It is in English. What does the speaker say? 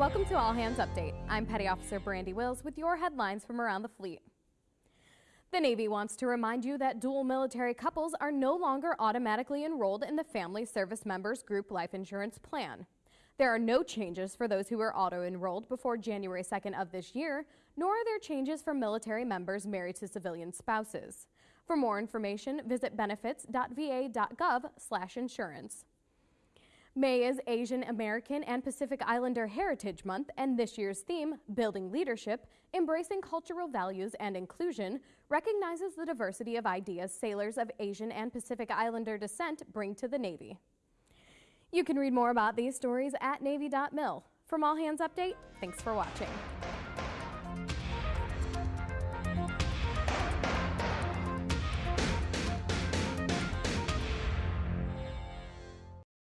Welcome to All Hands Update. I'm Petty Officer Brandy Wills with your headlines from around the fleet. The Navy wants to remind you that dual military couples are no longer automatically enrolled in the Family Service Members Group Life Insurance Plan. There are no changes for those who were auto-enrolled before January 2nd of this year, nor are there changes for military members married to civilian spouses. For more information, visit benefits.va.gov/insurance. May is Asian American and Pacific Islander Heritage Month, and this year's theme, Building Leadership, Embracing Cultural Values and Inclusion, recognizes the diversity of ideas sailors of Asian and Pacific Islander descent bring to the Navy. You can read more about these stories at Navy.mil. From All Hands Update, thanks for watching.